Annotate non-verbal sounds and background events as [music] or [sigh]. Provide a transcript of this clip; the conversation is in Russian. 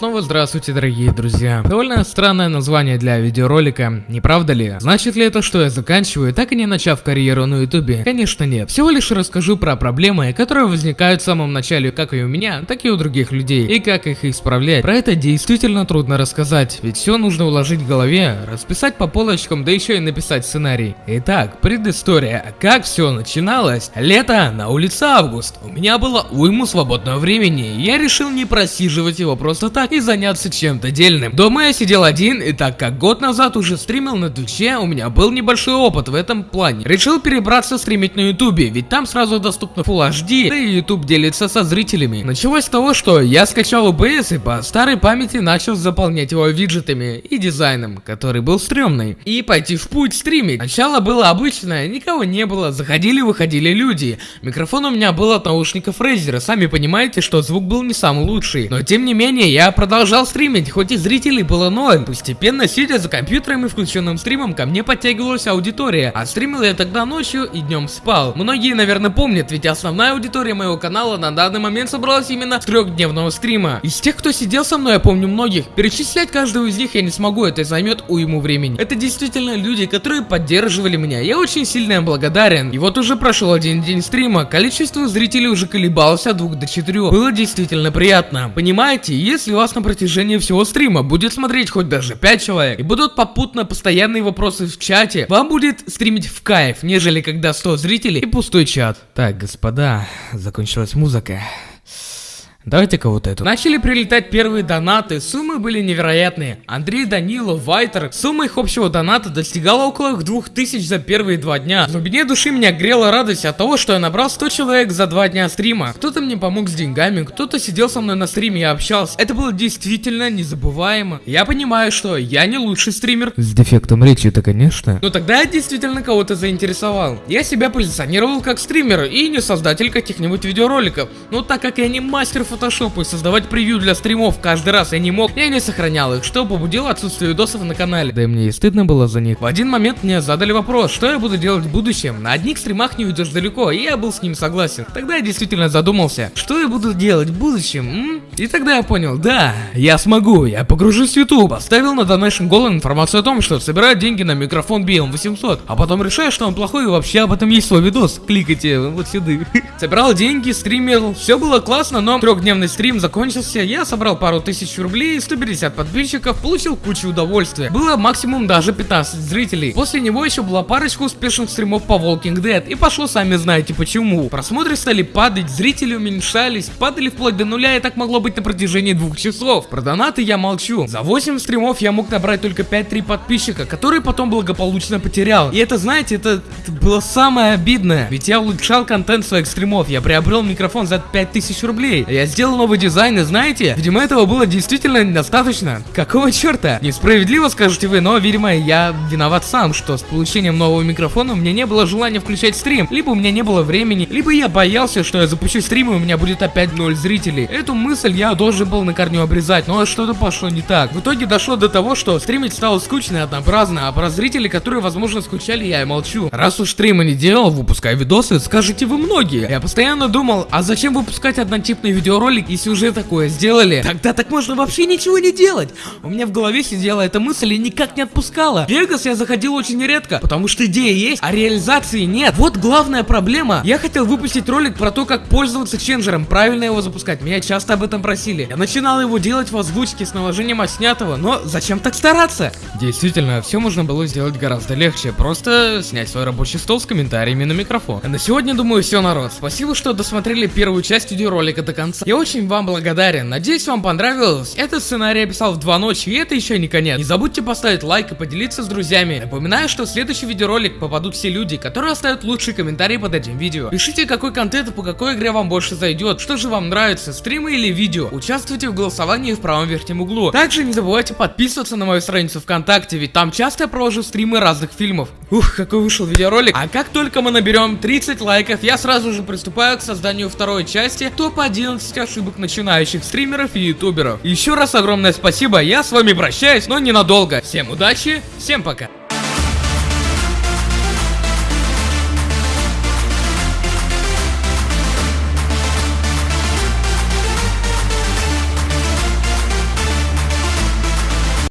Снова здравствуйте, дорогие друзья. Довольно странное название для видеоролика, не правда ли? Значит ли это, что я заканчиваю, так и не начав карьеру на ютубе? Конечно нет. Всего лишь расскажу про проблемы, которые возникают в самом начале как и у меня, так и у других людей, и как их исправлять. Про это действительно трудно рассказать, ведь все нужно уложить в голове, расписать по полочкам, да еще и написать сценарий. Итак, предыстория. Как все начиналось? Лето, на улице август. У меня было уйму свободного времени, я решил не просиживать его просто так, и заняться чем-то дельным. Дома я сидел один, и так как год назад уже стримил на Твиче, у меня был небольшой опыт в этом плане. Решил перебраться стримить на Ютубе, ведь там сразу доступно Full HD, да и Ютуб делится со зрителями. Началось с того, что я скачал OBS и по старой памяти начал заполнять его виджетами и дизайном, который был стрёмный. И пойти в путь стримить. Начало было обычное, никого не было, заходили-выходили люди. Микрофон у меня был от наушников Razer, сами понимаете, что звук был не самый лучший. Но тем не менее, я продолжал стримить, хоть и зрителей было ноль. Постепенно, сидя за компьютером и включенным стримом, ко мне подтягивалась аудитория. А стримил я тогда ночью и днем спал. Многие, наверное, помнят, ведь основная аудитория моего канала на данный момент собралась именно с трехдневного стрима. Из тех, кто сидел со мной, я помню многих. Перечислять каждого из них я не смогу, это займет уйму времени. Это действительно люди, которые поддерживали меня. Я очень сильно им благодарен. И вот уже прошел один день стрима, количество зрителей уже колебалось от 2 до 4. Было действительно приятно. Понимаете, если вас на протяжении всего стрима будет смотреть хоть даже 5 человек, и будут попутно постоянные вопросы в чате, вам будет стримить в кайф, нежели когда 100 зрителей и пустой чат. Так, господа, закончилась музыка. Давайте-ка вот эту. Начали прилетать первые донаты, суммы были невероятные. Андрей Данилов, Вайтер, сумма их общего доната достигала около 2000 за первые два дня. В глубине души меня грела радость от того, что я набрал 100 человек за два дня стрима. Кто-то мне помог с деньгами, кто-то сидел со мной на стриме и общался. Это было действительно незабываемо. Я понимаю, что я не лучший стример. С дефектом речи-то, конечно. Но тогда я действительно кого-то заинтересовал. Я себя позиционировал как стример и не создатель каких-нибудь видеороликов. Но так как я не мастер фотошопа и создавать превью для стримов каждый раз я не мог, я не сохранял их, что побудило отсутствие видосов на канале. Да и мне и стыдно было за них. В один момент мне задали вопрос, что я буду делать в будущем. На одних стримах не уйдешь далеко, и я был с ним согласен. Тогда я действительно задумался, что я буду делать в будущем, м? И тогда я понял, да, я смогу, я погружусь в YouTube. Оставил на Donation Goal информацию о том, что собираю деньги на микрофон BM800, а потом решаю, что он плохой и вообще об этом есть свой видос. Кликайте вот сюда. [laughs] Собирал деньги, стримил, все было классно, но трехдневный стрим закончился, я собрал пару тысяч рублей, 150 подписчиков, получил кучу удовольствия. Было максимум даже 15 зрителей. После него еще была парочка успешных стримов по Walking Dead, и пошло сами знаете почему. Просмотры стали падать, зрители уменьшались, падали вплоть до нуля, и так могло быть на протяжении двух часов. Про донаты я молчу. За 8 стримов я мог набрать только 5-3 подписчика, которые потом благополучно потерял. И это, знаете, это, это было самое обидное. Ведь я улучшал контент своих стримов, я приобрел микрофон за 5000 рублей. Я сделал новый дизайн, и знаете, видимо этого было действительно недостаточно. Какого черта? Несправедливо скажете вы, но, видимо, я виноват сам, что с получением нового микрофона у меня не было желания включать стрим. Либо у меня не было времени, либо я боялся, что я запущу стрим и у меня будет опять 0 зрителей. Эту мысль я должен был на корню обрезать, но что-то пошло не так. В итоге дошло до того, что стримить стало скучно и однообразно, а про зрителей, которые, возможно, скучали, я и молчу. Раз уж стрима не делал, выпускай видосы, скажете вы многие. Я постоянно думал, а зачем выпускать однотипный видеоролик, если уже такое сделали? Тогда так можно вообще ничего не делать. У меня в голове сидела эта мысль и никак не отпускала. В Вегас я заходил очень редко, потому что идея есть, а реализации нет. Вот главная проблема. Я хотел выпустить ролик про то, как пользоваться ченджером, правильно его запускать. Меня часто об этом просили. Я начинал его делать в озвучке с наложением отснятого, но зачем так стараться? Действительно, все можно было сделать гораздо легче. Просто снять свой рабочий стол с комментариями на микрофон. А на сегодня, думаю, все, народ. Спасибо, что досмотрели первую часть видеоролика до конца. Я очень вам благодарен. Надеюсь, вам понравилось. Этот сценарий я писал в два ночи, и это еще не конец. Не забудьте поставить лайк и поделиться с друзьями. Напоминаю, что в следующий видеоролик попадут все люди, которые оставят лучшие комментарии под этим видео. Пишите, какой контент и по какой игре вам больше зайдет, что же вам нравится, стримы или видео. Участвуйте в голосовании в правом верхнем углу. Также не забывайте подписываться на мою страницу ВКонтакте, ведь там часто я провожу стримы разных фильмов. Ух, какой вышел видеоролик. А как только мы наберем 30 лайков, я сразу же приступаю к созданию второй части топ-11 ошибок начинающих стримеров и ютуберов. Еще раз огромное спасибо, я с вами прощаюсь, но ненадолго. Всем удачи, всем пока.